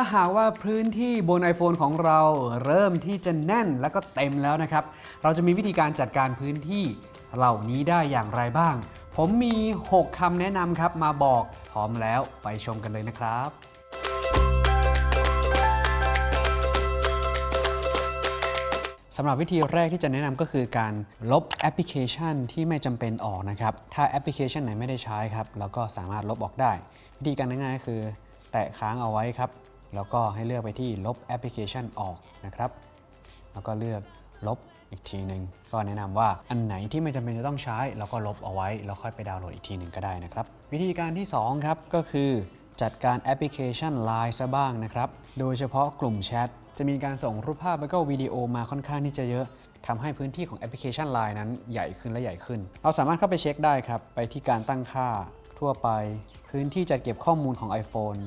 ถ้าหากว่าพื้นที่บน iPhone ของเราเริ่มที่จะแน่นแล้วก็เต็มแล้วนะครับ เราจะมีวิธีการจัดการพื้นที่เหล่านี้ได้อย่างไรบ้าง ผมมี 6คำแนะนำครับมาบอกพร้อมแล้วไปชมกันเลยนะครับสำหรับวิธีแรกที่จะแนะนำก็คือการลบแอปพลิเคชันที่ไม่จำเป็นออกนะครับ ถ้าแอปพลิเคชันไหนไม่ได้ใช้ครับ เราก็สามารถลบออกได้ วิธีการง่ายๆก็คือ แตะค้างเอาไว้ครับ แล้วก็ให้เลือกไปที่ลบแอปพลิเคชันออกนะครับ แล้วก็เลือกลบอีกทีหนึ่งก็แนะนำว่าอันไหนที่ไม่จำเป็นจะต้องใช้เราก็ลบเอาไว้ แล้วค่อยไปดาวน์โหลดอีกทีหนึ่งก็ได้นะครับ วิธีการที่สองครับ ก็คือจัดการแอปพลิเคชัน Line ซะบ้างนะครับ โดยเฉพาะกลุ่มแชทจะมีการส่งรูปภาพแล้วก็วิดีโอมาค่อนข้างที่จะเยอะทำให้พื้นที่ของแอปพลิเคชัน Line นั้นใหญ่ขึ้นและใหญ่ขึ้น เราสามารถเข้าไปเช็คได้ครับ ไปที่การตั้งค่าทั่วไป พื้นที่จัดเก็บข้อมูลของ iPhone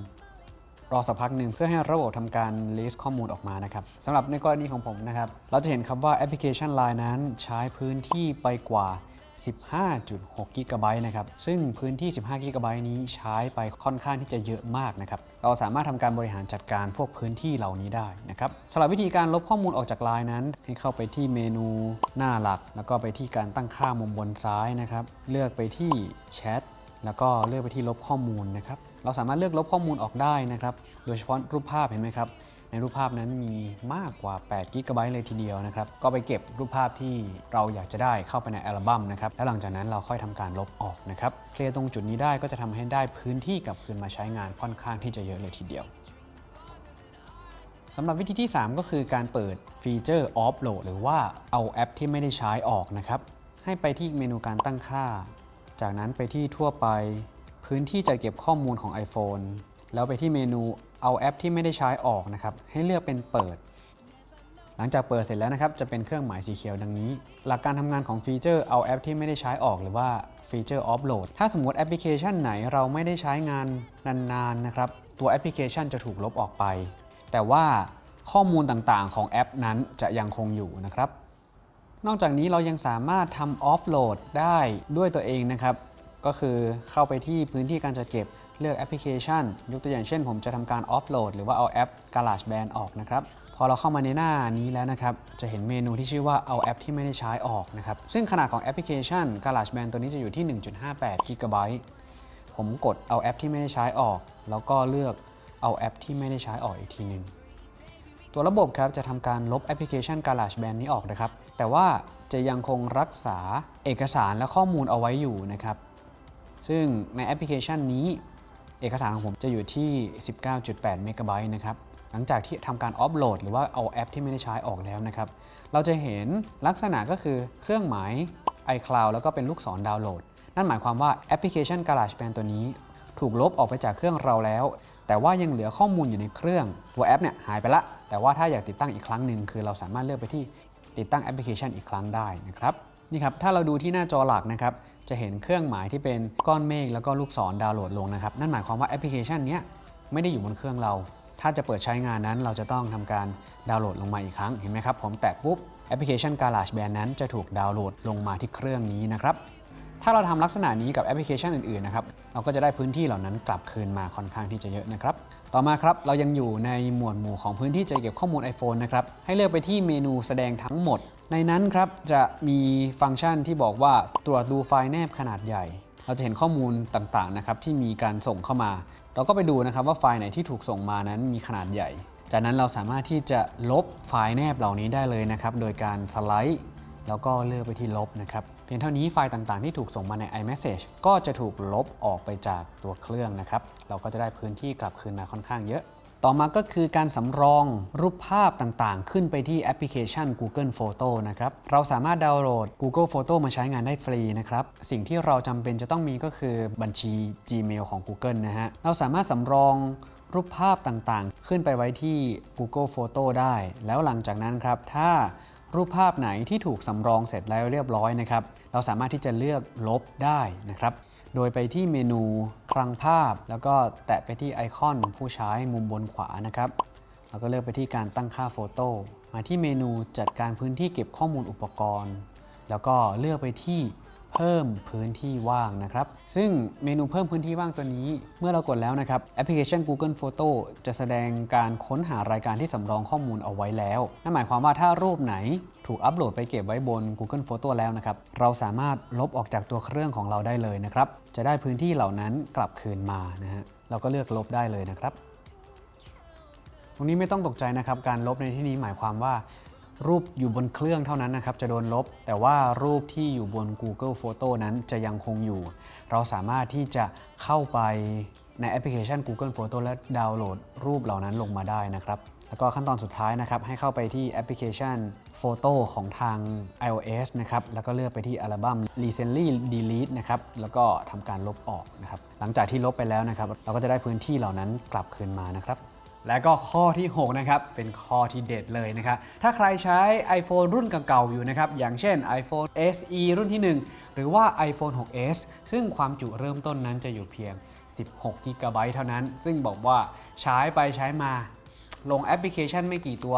รอสักพักหนึ่งเพื่อให้ระบบทำการ list ข้อมูลออกมานะครับสำหรับในกรณีของผมนะครับ เราจะเห็นครับว่าแอปพลิเคชัน Line นั้นใช้พื้นที่ไปกว่า 15.6 กิกะไบต์นะครับ ซึ่งพื้นที่ 15 กิกะไบต์นี้ใช้ไปค่อนข้างที่จะเยอะมากนะครับ เราสามารถทำการบริหารจัดการพวกพื้นที่เหล่านี้ได้นะครับสำหรับวิธีการลบข้อมูลออกจาก Line นั้น ให้เข้าไปที่เมนูหน้าหลัก แล้วก็ไปที่การตั้งค่ามุมบนซ้ายนะครับ เลือกไปที่แชท แล้วก็เลือกไปที่ลบข้อมูลนะครับ เราสามารถเลือกลบข้อมูลออกได้นะครับ โดยเฉพาะรูปภาพเห็นไหมครับ ในรูปภาพนั้นมีมากกว่า8กิกะไบต์เลยทีเดียวนะครับ ก็ไปเก็บรูปภาพที่เราอยากจะได้เข้าไปในอัลบั้มนะครับ แล้วหลังจากนั้นเราค่อยทำการลบออกนะครับ เคลียร์ตรงจุดนี้ได้ก็จะทำให้ได้พื้นที่กลับคืนมาใช้งานค่อนข้างที่จะเยอะเลยทีเดียวสำหรับวิธีที่ 3 ก็คือการเปิดฟีเจอร์ Offload หรือว่าเอาแอปที่ไม่ได้ใช้ออกนะครับ ให้ไปที่เมนูการตั้งค่า จากนั้นไปที่ทั่วไป พื้นที่จัดเก็บข้อมูลของ iPhone แล้วไปที่เมนูเอาแอปที่ไม่ได้ใช้ออกนะครับ ให้เลือกเป็นเปิด หลังจากเปิดเสร็จแล้วนะครับ จะเป็นเครื่องหมายสีเขียวดังนี้ หลักการทำงานของฟีเจอร์เอาแอปที่ไม่ได้ใช้ออกหรือว่าฟีเจอร์ offload ถ้าสมมติแอปพลิเคชันไหนเราไม่ได้ใช้งานนานๆนะครับ ตัวแอปพลิเคชันจะถูกลบออกไป แต่ว่าข้อมูลต่างๆ ของแอปนั้นจะยังคงอยู่นะครับ นอกจากนี้เรายังสามารถทำออฟโหลดได้ด้วยตัวเองนะครับ ก็คือเข้าไปที่พื้นที่การจัดเก็บเลือกแอปพลิเคชัน ยกตัวอย่างเช่น ผมจะทำการออฟโหลดหรือว่าเอาแอป GarageBand ออกนะครับพอเราเข้ามาในหน้านี้แล้วนะครับ จะเห็นเมนูที่ชื่อว่าเอาแอปที่ไม่ได้ใช้ออกนะครับ ซึ่งขนาดของแอปพลิเคชัน GarageBand ตัวนี้จะอยู่ที่ 1.58กิกะไบต์ผมกดเอาแอปที่ไม่ได้ใช้ออก แล้วก็เลือกเอาแอปที่ไม่ได้ใช้ออกอีกทีหนึ่งตัวระบบครับจะทำการลบแอปพลิเคชัน GarageBand นี้ออกนะครับ แต่ว่าจะยังคงรักษาเอกสารและข้อมูลเอาไว้อยู่นะครับ ซึ่งในแอปพลิเคชันนี้ เอกสารของผมจะอยู่ที่ 19.8 เมกะไบต์นะครับ หลังจากที่ทำการ offload หรือว่าเอาแอปที่ไม่ได้ใช้ออกแล้วนะครับ เราจะเห็นลักษณะก็คือเครื่องหมาย iCloud แล้วก็เป็นลูกศรดาวน์โหลด นั่นหมายความว่าแอปพลิเคชัน GarageBand ตัวนี้ ถูกลบออกไปจากเครื่องเราแล้ว แต่ว่ายังเหลือข้อมูลอยู่ในเครื่อง ตัวแอปเนี่ยหายไปละ แต่ว่าถ้าอยากติดตั้งอีกครั้งหนึ่งคือเราสามารถเลือกไปที่ติดตั้งแอปพลิเคชันอีกครั้งได้นะครับ นี่ครับ ถ้าเราดูที่หน้าจอหลักนะครับ จะเห็นเครื่องหมายที่เป็นก้อนเมฆแล้วก็ลูกศรดาวน์โหลดลงนะครับ นั่นหมายความว่าแอปพลิเคชันนี้ไม่ได้อยู่บนเครื่องเรา ถ้าจะเปิดใช้งานนั้นเราจะต้องทำการดาวน์โหลดลงมาอีกครั้ง เห็นไหมครับ ผมแตะปุ๊บแอปพลิเคชัน GarageBand นั้นจะถูกดาวน์โหลดลงมาที่เครื่องนี้นะครับ ถ้าเราทำลักษณะนี้กับแอปพลิเคชันอื่นๆนะครับ เราก็จะได้พื้นที่เหล่านั้นกลับคืนมาค่อนข้างที่จะเยอะนะครับ ต่อมาครับ เรายังอยู่ในหมวดหมู่ของพื้นที่จัดเก็บข้อมูล iPhone นะครับ ให้เลือกไปที่เมนูแสดงทั้งหมด ในนั้นครับจะมีฟังก์ชันที่บอกว่าตรวจดูไฟล์แนบขนาดใหญ่ เราจะเห็นข้อมูลต่างๆนะครับที่มีการส่งเข้ามา เราก็ไปดูนะครับว่าไฟล์ไหนที่ถูกส่งมานั้นมีขนาดใหญ่ จากนั้นเราสามารถที่จะลบไฟล์แนบเหล่านี้ได้เลยนะครับโดยการสไลด์แล้วก็เลือกไปที่ลบนะครับเพียงเท่านี้ไฟล์ต่างๆที่ถูกส่งมาใน iMessage ก็จะถูกลบออกไปจากตัวเครื่องนะครับ เราก็จะได้พื้นที่กลับคืนมาค่อนข้างเยอะ ต่อมาก็คือการสำรองรูปภาพต่างๆ ขึ้นไปที่แอปพลิเคชัน Google Photo นะครับ เราสามารถดาวน์โหลด Google Photo มาใช้งานได้ฟรีนะครับ สิ่งที่เราจำเป็นจะต้องมีก็คือบัญชี Gmail ของ Google นะฮะ เราสามารถสำรองรูปภาพต่างๆ ขึ้นไปไว้ที่ Google Photo ได้ แล้วหลังจากนั้นครับ ถ้ารูปภาพไหนที่ถูกสำรองเสร็จแล้วเรียบร้อยนะครับ เราสามารถที่จะเลือกลบได้นะครับ โดยไปที่เมนูคลังภาพ แล้วก็แตะไปที่ไอคอนผู้ใช้มุมบนขวานะครับแล้วก็เลือกไปที่การตั้งค่าโฟโต้มาที่เมนูจัดการพื้นที่เก็บข้อมูลอุปกรณ์ แล้วก็เลือกไปที่ เพิ่มพื้นที่ว่างนะครับ ซึ่งเมนูเพิ่มพื้นที่ว่างตัวนี้ เมื่อเรากดแล้วนะครับแอปพลิเคชัน Google Photo จะแสดงการค้นหารายการที่สำรองข้อมูลเอาไว้แล้ว นั่นหมายความว่าถ้ารูปไหนถูกอัปโหลดไปเก็บไว้บน Google Photo แล้วนะครับ เราสามารถลบออกจากตัวเครื่องของเราได้เลยนะครับ จะได้พื้นที่เหล่านั้นกลับคืนมานะฮะ เราก็เลือกลบได้เลยนะครับ ตรงนี้ไม่ต้องตกใจนะครับ การลบในที่นี้หมายความว่า รูปอยู่บนเครื่องเท่านั้นนะครับจะโดนลบ แต่ว่ารูปที่อยู่บน Google Photo นั้นจะยังคงอยู่ เราสามารถที่จะเข้าไปในแอปพลิเคชัน Google Photo และดาวน์โหลดรูปเหล่านั้นลงมาได้นะครับ แล้วก็ขั้นตอนสุดท้ายนะครับให้เข้าไปที่แอปพลิเคชัน Photo ของทาง iOS นะครับแล้วก็เลือกไปที่อัลบั้ม Recently Delete นะครับแล้วก็ทำการลบออกนะครับหลังจากที่ลบไปแล้วนะครับเราก็จะได้พื้นที่เหล่านั้นกลับคืนมานะครับ และก็ข้อที่ 6 นะครับ เป็นข้อที่เด็ดเลยนะครับ ถ้าใครใช้ iPhone รุ่นเก่าๆอยู่นะครับ อย่างเช่น iPhone SE รุ่นที่ 1 หรือว่า iPhone 6s ซึ่งความจุเริ่มต้นนั้นจะอยู่เพียง 16 g b เท่านั้น ซึ่งบอกว่าใช้ไปใช้มาลงแอปพลิเคชันไม่กี่ตัว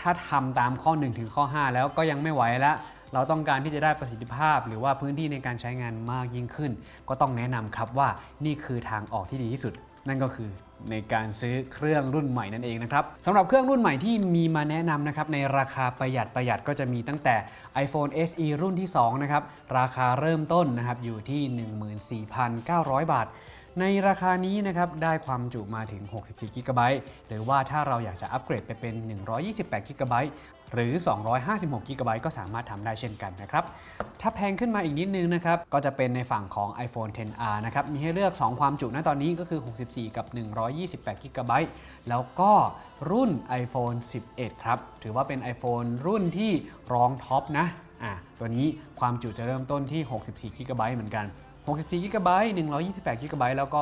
ถ้าทำตามข้อ 1 ถึงข้อ 5 แล้วก็ยังไม่ไหวแล้ว เราต้องการที่จะได้ประสิทธิภาพ หรือว่าพื้นที่ในการใช้งานมากยิ่งขึ้น ก็ต้องแนะนำครับว่านี่คือทางออกที่ดีที่สุด นั่นก็คือในการซื้อเครื่องรุ่นใหม่นั่นเองนะครับสำหรับเครื่องรุ่นใหม่ที่มีมาแนะนำนะครับในราคาประหยัดประหยัดก็จะมีตั้งแต่ iPhone SE รุ่นที่2นะครับราคาเริ่มต้นนะครับอยู่ที่ 14,900 บาท ในราคานี้นะครับได้ความจุมาถึง 64 g b หรือว่าถ้าเราอยากจะอัปเกรดไปเป็น 128 g b หรือ 256 g b ก็สามารถทำได้เช่นกันนะครับ ถ้าแพงขึ้นมาอีกนิดนึงนะครับ ก็จะเป็นในฝั่งของ iPhone 10R นะครับ มีให้เลือก 2 ความจุณตอนนี้ก็คือ 64 กับ 128 g b แล้วก็รุ่น iPhone 11 ครับ ถือว่าเป็น iPhone รุ่นที่รองท็อปนะ อะ ตัวนี้ความจุจะเริ่มต้นที่ 64 g b เหมือนกัน 64 g b 128 g b แล้วก็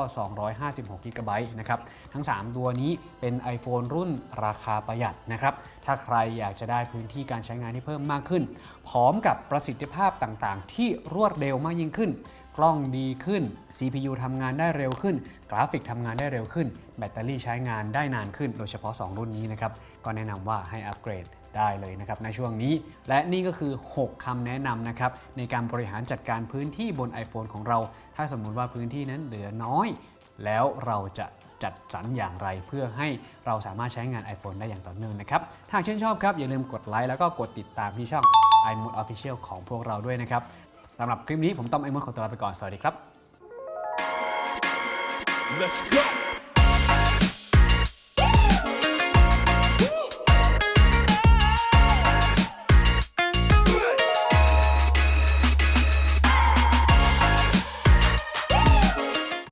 256 g b นะครับ ทั้ง 3 ตัวนี้เป็น iPhone รุ่นราคาประหยัดนะครับ ถ้าใครอยากจะได้พื้นที่การใช้งานที่เพิ่มมากขึ้น พร้อมกับประสิทธิภาพต่างๆ ที่รวดเร็วมากยิ่งขึ้น กล้องดีขึ้น CPU ทำงานได้เร็วขึ้น กราฟิกทำงานได้เร็วขึ้น แบตเตอรี่ใช้งานได้นานขึ้น โดยเฉพาะ 2 รุ่นนี้นะครับ ก็แนะนำว่าให้อัปเกรด ได้เลยนะครับในช่วงนี้ และนี่ก็คือ 6คำแนะนำนะครับในการบริหารจัดการพื้นที่บน iPhone ของเรา ถ้าสมมุติว่าพื้นที่นั้นเหลือน้อย แล้วเราจะจัดสรรอย่างไรเพื่อให้เราสามารถใช้งาน iPhone ได้อย่างต่อเนื่องนะครับถ้าชื่นชอบครับอย่าลืมกดไลค์แล้วก็กดติดตามที่ช่อง iMode Official ของพวกเราด้วยนะครับสำหรับคลิปนี้ผมต้อมไอมดขอตัวลาไปก่อนสวัสดีครับ Let's go.